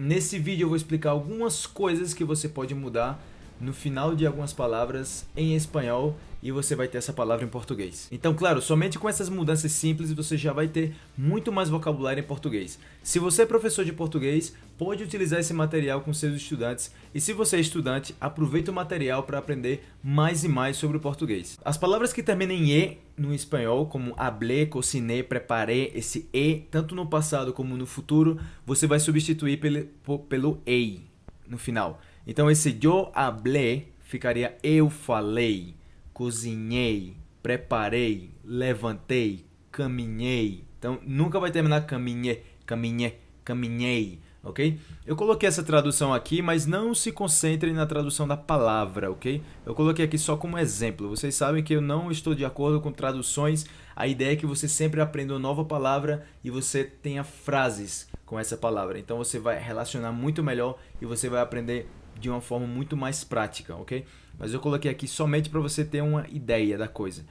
nesse vídeo eu vou explicar algumas coisas que você pode mudar no final de algumas palavras em espanhol e você vai ter essa palavra em português. Então, claro, somente com essas mudanças simples você já vai ter muito mais vocabulário em português. Se você é professor de português, pode utilizar esse material com seus estudantes e se você é estudante, aproveita o material para aprender mais e mais sobre o português. As palavras que terminam em E no espanhol, como hablé, cociné, preparé, esse E, tanto no passado como no futuro, você vai substituir pelo, pelo EI no final. Então esse eu hablé ficaria eu falei cozinhei, preparei, levantei, caminhei. Então nunca vai terminar caminhei, caminhei, caminhei, ok? Eu coloquei essa tradução aqui, mas não se concentrem na tradução da palavra, ok? Eu coloquei aqui só como exemplo. Vocês sabem que eu não estou de acordo com traduções. A ideia é que você sempre aprenda uma nova palavra e você tenha frases com essa palavra. Então você vai relacionar muito melhor e você vai aprender de uma forma muito mais prática, ok? Mas eu coloquei aqui somente para você ter uma ideia da coisa.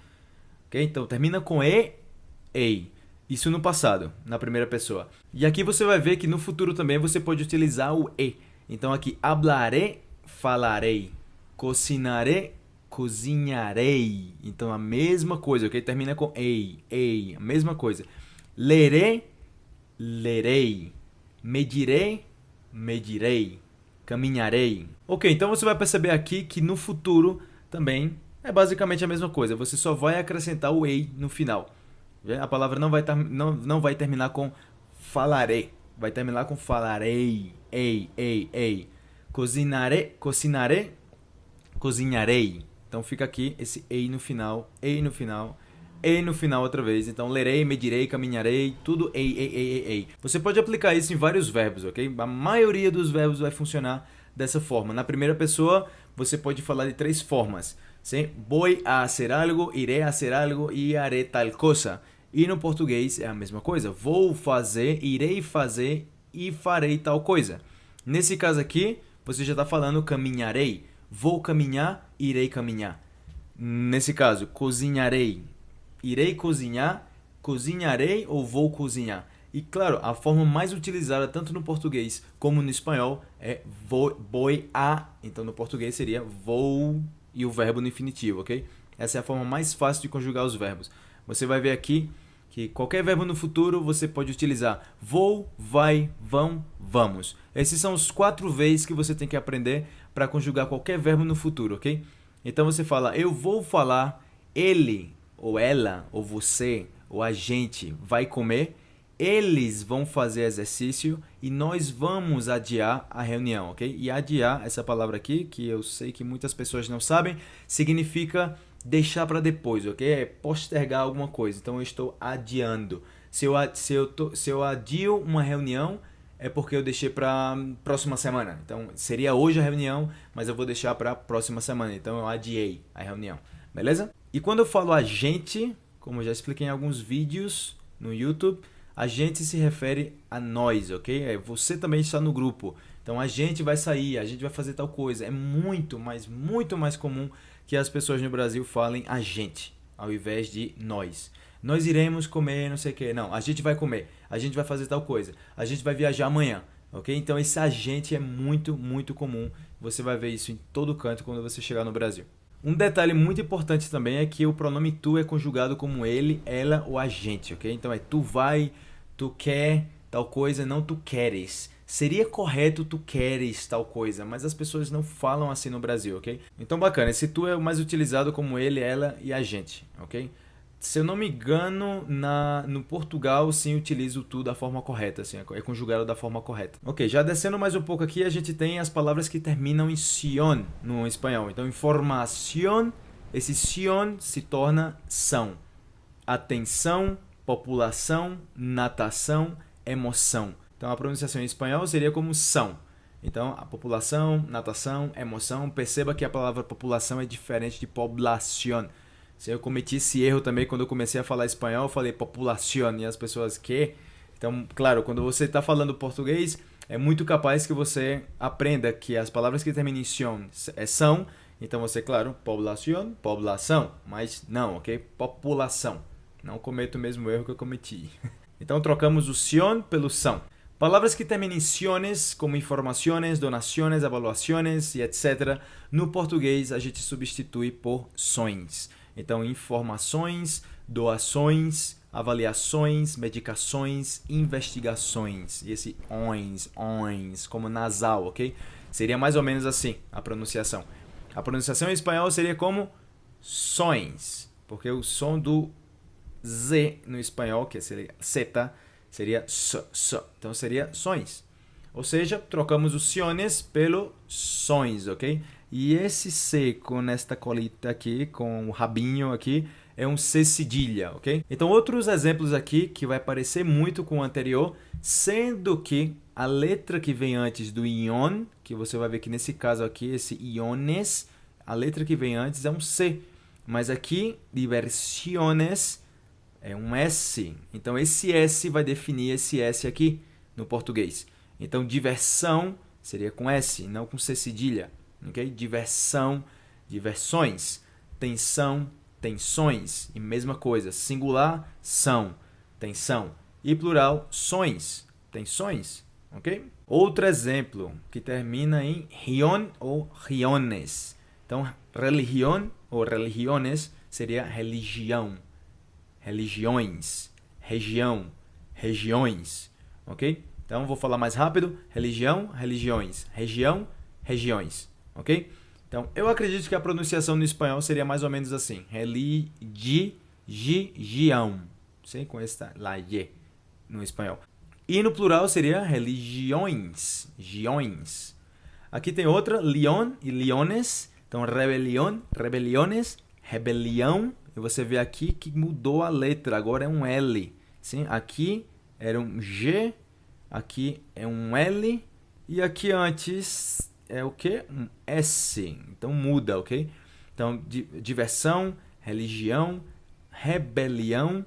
Ok? Então termina com E, EI. Isso no passado, na primeira pessoa. E aqui você vai ver que no futuro também você pode utilizar o E. Então aqui, hablaré, falarei. Cocinaré, cozinharei. Então a mesma coisa, ok? Termina com EI, EI, a mesma coisa. Lerei, lerei. Medirei, medirei caminharei. Ok, então você vai perceber aqui que no futuro também é basicamente a mesma coisa. Você só vai acrescentar o ei no final. A palavra não vai, não, não vai terminar com falarei. Vai terminar com falarei. Ei, ei, ei. Cozinarei, cozinarei, cozinharei. Então fica aqui esse ei no final, ei no final e no final outra vez. Então, lerei, medirei, caminharei, tudo ei, ei, ei, ei, ei. Você pode aplicar isso em vários verbos, ok? A maioria dos verbos vai funcionar dessa forma. Na primeira pessoa, você pode falar de três formas. Sim? Voy a hacer algo, iré a hacer algo e haré tal cosa. E no português é a mesma coisa. Vou fazer, irei fazer e farei tal coisa. Nesse caso aqui, você já está falando caminharei. Vou caminhar, irei caminhar. Nesse caso, cozinharei irei cozinhar, cozinharei ou vou cozinhar. E claro, a forma mais utilizada tanto no português como no espanhol é vou, voy a. Então no português seria vou e o verbo no infinitivo, ok? Essa é a forma mais fácil de conjugar os verbos. Você vai ver aqui que qualquer verbo no futuro você pode utilizar vou, vai, vão, vamos. Esses são os quatro vezes que você tem que aprender para conjugar qualquer verbo no futuro, ok? Então você fala eu vou falar, ele ou ela, ou você, ou a gente vai comer, eles vão fazer exercício e nós vamos adiar a reunião, ok? E adiar, essa palavra aqui, que eu sei que muitas pessoas não sabem, significa deixar para depois, ok? É postergar alguma coisa. Então eu estou adiando. Se eu, se eu, tô, se eu adio uma reunião, é porque eu deixei para próxima semana. Então seria hoje a reunião, mas eu vou deixar para próxima semana. Então eu adiei a reunião, beleza? E quando eu falo a gente, como eu já expliquei em alguns vídeos no YouTube, a gente se refere a nós, ok? É, você também está no grupo. Então a gente vai sair, a gente vai fazer tal coisa. É muito, mas muito mais comum que as pessoas no Brasil falem a gente, ao invés de nós. Nós iremos comer não sei o que. Não, a gente vai comer, a gente vai fazer tal coisa, a gente vai viajar amanhã. Ok? Então esse agente é muito, muito comum. Você vai ver isso em todo canto quando você chegar no Brasil. Um detalhe muito importante também é que o pronome tu é conjugado como ele, ela ou a gente, ok? Então é tu vai, tu quer tal coisa, não tu queres. Seria correto tu queres tal coisa, mas as pessoas não falam assim no Brasil, ok? Então bacana, esse tu é o mais utilizado como ele, ela e a gente, ok? Se eu não me engano, na, no Portugal sim utilizo tudo da forma correta, assim, é conjugado da forma correta. Ok, já descendo mais um pouco aqui, a gente tem as palavras que terminam em sion no espanhol. Então, informação, esse sion se torna são. Atenção, população, natação, emoção. Então, a pronunciação em espanhol seria como são. Então, a população, natação, emoção. Perceba que a palavra população é diferente de población se eu cometi esse erro também quando eu comecei a falar espanhol, eu falei população e as pessoas que. Então, claro, quando você está falando português, é muito capaz que você aprenda que as palavras que terminam em é são. Então você, claro, população, população, mas não, ok? População. Não cometo o mesmo erro que eu cometi. Então trocamos o sion pelo são. Palavras que terminam em ciones, como informações, donações, avaliações e etc. No português, a gente substitui por sões. Então, informações, doações, avaliações, medicações, investigações. E esse ons, ons, como nasal, ok? Seria mais ou menos assim a pronunciação. A pronunciação em espanhol seria como sões, porque o som do Z no espanhol, que seria zeta, seria s, s. Então seria sons. Ou seja, trocamos os ciones pelo sons, ok? E esse C com esta colita aqui, com o rabinho aqui, é um C cedilha, ok? Então outros exemplos aqui que vai parecer muito com o anterior, sendo que a letra que vem antes do ion, que você vai ver que nesse caso aqui, esse iones, a letra que vem antes é um C. Mas aqui, diversiones, é um S. Então, esse S vai definir esse S aqui no português. Então, diversão seria com S, não com C cedilha. Okay? Diversão, diversões. Tensão, tensões. E mesma coisa, singular, são, tensão. E plural, sões, tensões. Ok? Outro exemplo que termina em rion ou riones. Então, religião ou religiones seria religião religiões, região, regiões, ok? Então, vou falar mais rápido. Religião, religiões. Região, regiões, ok? Então, eu acredito que a pronunciação no espanhol seria mais ou menos assim. Religião. Sim, com esta lá, ye, no espanhol. E no plural seria religiões, giões. Aqui tem outra, leon e leones. Então, rebelião, rebeliones, rebelião, e você vê aqui que mudou a letra, agora é um L. Sim? Aqui era um G, aqui é um L e aqui antes é o que? Um S. Então muda, ok? Então, diversão, religião, rebelião,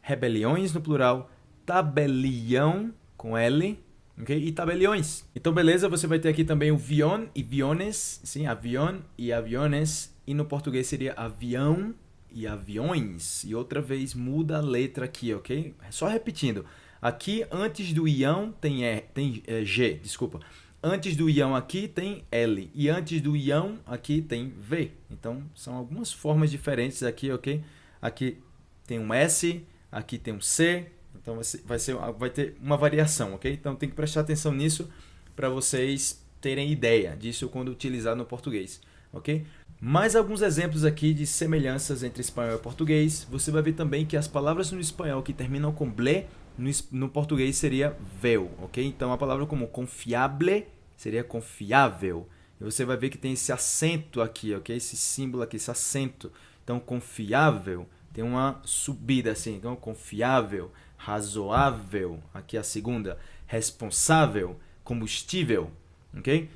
rebeliões no plural, tabelião com L, ok? E tabeliões. Então, beleza, você vai ter aqui também o vion e viones, sim, avião e aviones, e no português seria avião e aviões. E outra vez muda a letra aqui, ok? Só repetindo. Aqui, antes do ião, tem, e, tem é, G, desculpa. Antes do ião aqui tem L. E antes do ião aqui tem V. Então, são algumas formas diferentes aqui, ok? Aqui tem um S, aqui tem um C. Então, vai, ser, vai, ser, vai ter uma variação, ok? Então, tem que prestar atenção nisso para vocês terem ideia disso quando utilizar no português, ok? Mais alguns exemplos aqui de semelhanças entre espanhol e português. Você vai ver também que as palavras no espanhol que terminam com ble, no, no português seria vel, ok? Então, a palavra como confiable seria confiável. E você vai ver que tem esse acento aqui, ok? Esse símbolo aqui, esse acento. Então, confiável tem uma subida assim. Então, confiável, razoável, aqui a segunda. Responsável, combustível, ok?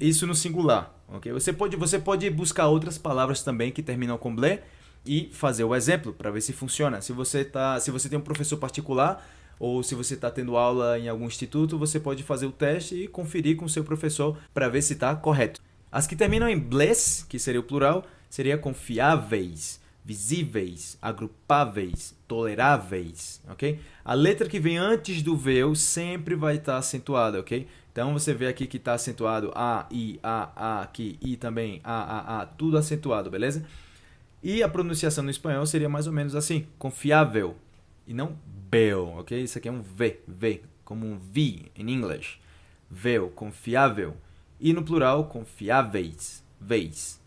Isso no singular ok? Você pode, você pode buscar outras palavras também que terminam com blé e fazer o exemplo para ver se funciona. Se você, tá, se você tem um professor particular ou se você está tendo aula em algum instituto, você pode fazer o teste e conferir com o seu professor para ver se está correto. As que terminam em bless, que seria o plural, seria confiáveis, visíveis, agrupáveis, toleráveis, ok? A letra que vem antes do veu sempre vai estar tá acentuada, ok? Então você vê aqui que está acentuado A, I, A, A, aqui, I também, A, A, A, tudo acentuado, beleza? E a pronunciação no espanhol seria mais ou menos assim, confiável, e não bel, ok? Isso aqui é um V, V, como um V em inglês. Vel, confiável. E no plural, confiáveis, vez,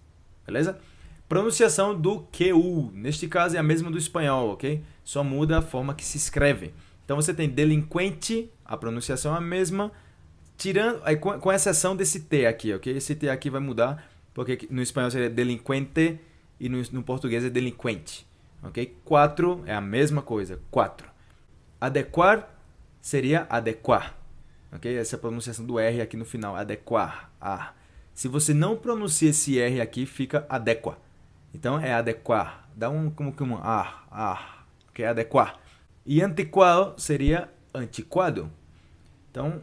beleza? Pronunciação do QU, neste caso é a mesma do espanhol, ok? Só muda a forma que se escreve. Então você tem delinquente, a pronunciação é a mesma, Tirando, com exceção desse T aqui, ok? Esse T aqui vai mudar, porque no espanhol seria delinquente e no, no português é delinquente, ok? Quatro é a mesma coisa, quatro. Adequar seria adequar, ok? Essa é a pronunciação do R aqui no final, adequar, ah. Se você não pronuncia esse R aqui, fica adequa. Então é adequar, dá um como que um ah, ah, que é adequar. E antiquado seria antiquado. Então,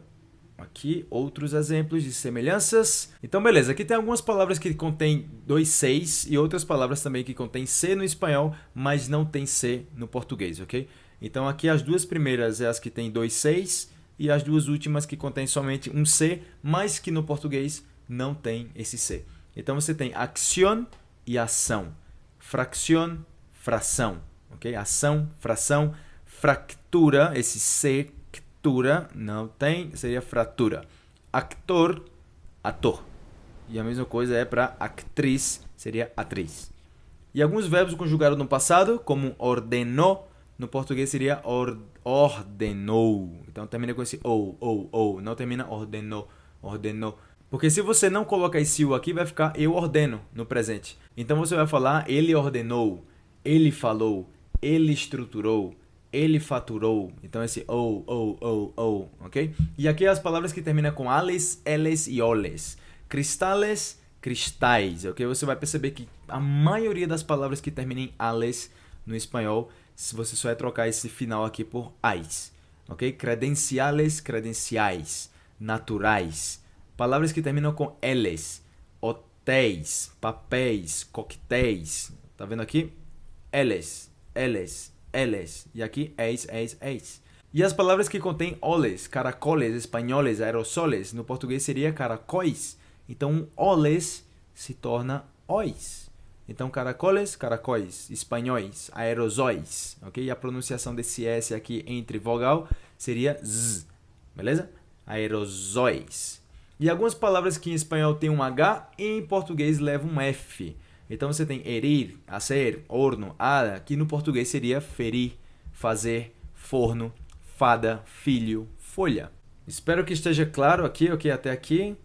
Aqui outros exemplos de semelhanças. Então, beleza, aqui tem algumas palavras que contêm dois Cs e outras palavras também que contêm C no espanhol, mas não tem C no português, ok? Então, aqui as duas primeiras é as que têm dois Cs, e as duas últimas que contêm somente um C, mas que no português não tem esse C. Então você tem acción e ação. Fracción, fração. ok? Ação, fração, fractura, esse sectura não tem, seria fratura. Actor, ator. E a mesma coisa é para actriz, seria atriz. E alguns verbos conjugados no passado, como ordenou, no português seria or, ordenou. Então termina com esse ou, ou, ou. Não termina ordenou, ordenou. Porque se você não colocar esse o aqui, vai ficar eu ordeno no presente. Então você vai falar ele ordenou, ele falou, ele estruturou, ele faturou. Então esse ou, ou, ou, ou, ok? E aqui as palavras que terminam com ales, eles e oles. Cristales, cristais, ok? Você vai perceber que a maioria das palavras que terminam em ales no espanhol se você só é trocar esse final aqui por ais, ok? Credenciales, credenciais, naturais, palavras que terminam com eles, hotéis, papéis, coquetéis, tá vendo aqui? Eles, eles, eles, e aqui eis, eis, eis. E as palavras que contêm oles, caracoles, espanholes, aerosoles, no português seria caracóis. Então, oles se torna ois. Então, caracoles, caracóis, espanhóis, aerosóis, ok? E a pronunciação desse S aqui entre vogal seria Z, beleza? Aerosóis. E algumas palavras que em espanhol tem um H, em português levam um F. Então você tem erir, hacer, horno, ada, que no português seria ferir, fazer, forno, fada, filho, folha. Espero que esteja claro aqui, ok? Até aqui.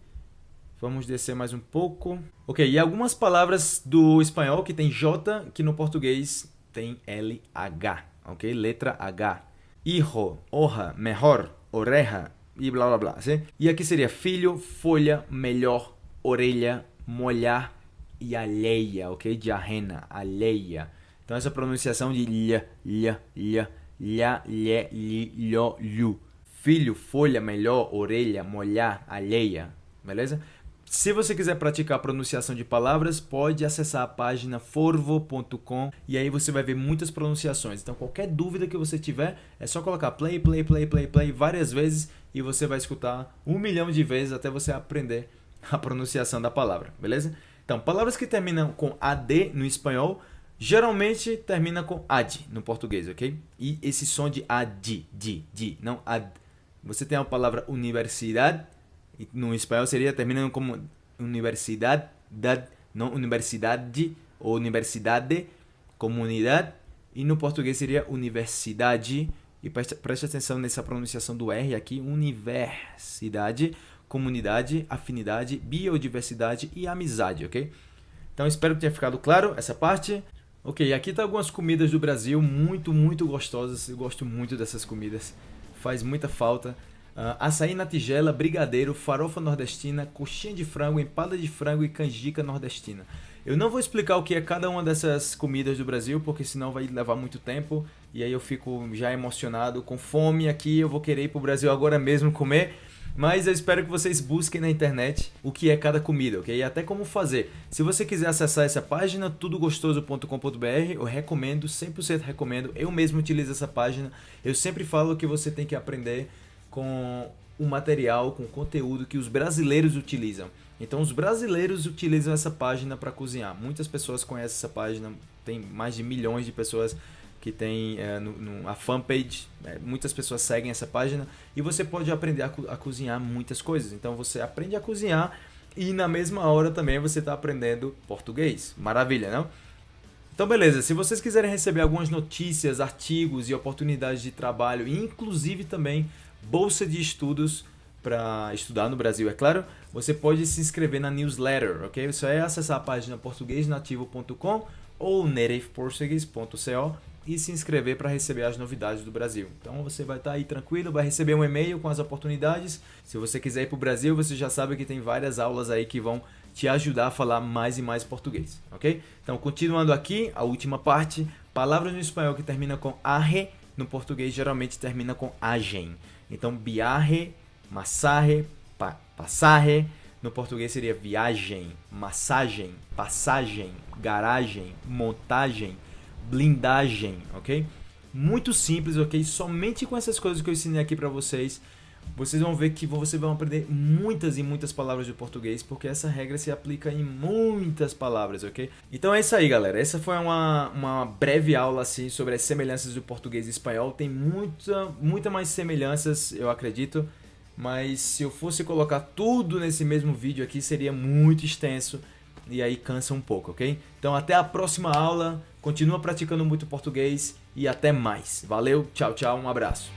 Vamos descer mais um pouco. Ok, e algumas palavras do espanhol que tem J, que no português tem LH, ok? Letra H. Hijo, hoja, melhor, oreja e blá blá blá, sim? E aqui seria filho, folha, melhor, orelha, molhar e alheia, ok? De arrena, alheia. Então essa pronunciação de lha, lha, lha, lha, lhe, li, lho, lhu. Filho, folha, melhor, orelha, molhar, alheia, beleza? Se você quiser praticar a pronunciação de palavras, pode acessar a página forvo.com e aí você vai ver muitas pronunciações. Então, qualquer dúvida que você tiver, é só colocar play, play, play, play, play várias vezes e você vai escutar um milhão de vezes até você aprender a pronunciação da palavra, beleza? Então, palavras que terminam com AD no espanhol, geralmente termina com AD no português, ok? E esse som de AD, di, di, não AD. Você tem a palavra universidade, no espanhol seria terminando como universidade, não universidade ou universidade, comunidade. E no português seria universidade. E preste, preste atenção nessa pronunciação do R aqui: universidade, comunidade, afinidade, biodiversidade e amizade, ok? Então espero que tenha ficado claro essa parte. Ok, aqui tá algumas comidas do Brasil muito, muito gostosas. Eu gosto muito dessas comidas. Faz muita falta. Uh, açaí na tigela, brigadeiro, farofa nordestina, coxinha de frango, empada de frango e canjica nordestina. Eu não vou explicar o que é cada uma dessas comidas do Brasil, porque senão vai levar muito tempo e aí eu fico já emocionado, com fome aqui, eu vou querer ir pro Brasil agora mesmo comer. Mas eu espero que vocês busquem na internet o que é cada comida, ok? E até como fazer. Se você quiser acessar essa página, tudogostoso.com.br, eu recomendo, 100% recomendo. Eu mesmo utilizo essa página. Eu sempre falo que você tem que aprender com o material, com o conteúdo que os brasileiros utilizam. Então, os brasileiros utilizam essa página para cozinhar. Muitas pessoas conhecem essa página, tem mais de milhões de pessoas que tem é, no, no, a fanpage, é, muitas pessoas seguem essa página e você pode aprender a, co a, cozinhar muitas coisas. Então, você aprende a cozinhar e na mesma hora também você está aprendendo português. Maravilha, não? Então, beleza. Se vocês quiserem receber algumas notícias, artigos e oportunidades de trabalho, inclusive também bolsa de estudos para estudar no Brasil, é claro, você pode se inscrever na newsletter, ok? Só é acessar a página portuguesnativo.com ou nativeportuguese.co e se inscrever para receber as novidades do Brasil. Então você vai estar tá aí tranquilo, vai receber um e-mail com as oportunidades. Se você quiser ir para o Brasil, você já sabe que tem várias aulas aí que vão te ajudar a falar mais e mais português, ok? Então continuando aqui, a última parte, palavras no espanhol que termina com arre, no português geralmente termina com agem. Então, viaje, massage, pa. No português seria viagem, massagem, passagem, garagem, montagem, blindagem, ok? Muito simples, ok? Somente com essas coisas que eu ensinei aqui para vocês, vocês vão ver que vocês vão aprender muitas e muitas palavras de português, porque essa regra se aplica em muitas palavras, ok? Então é isso aí, galera. Essa foi uma, uma breve aula assim sobre as semelhanças do português e espanhol. Tem muita, muita mais semelhanças, eu acredito. Mas se eu fosse colocar tudo nesse mesmo vídeo aqui, seria muito extenso e aí cansa um pouco, ok? Então até a próxima aula, continua praticando muito português e até mais. Valeu, tchau, tchau, um abraço.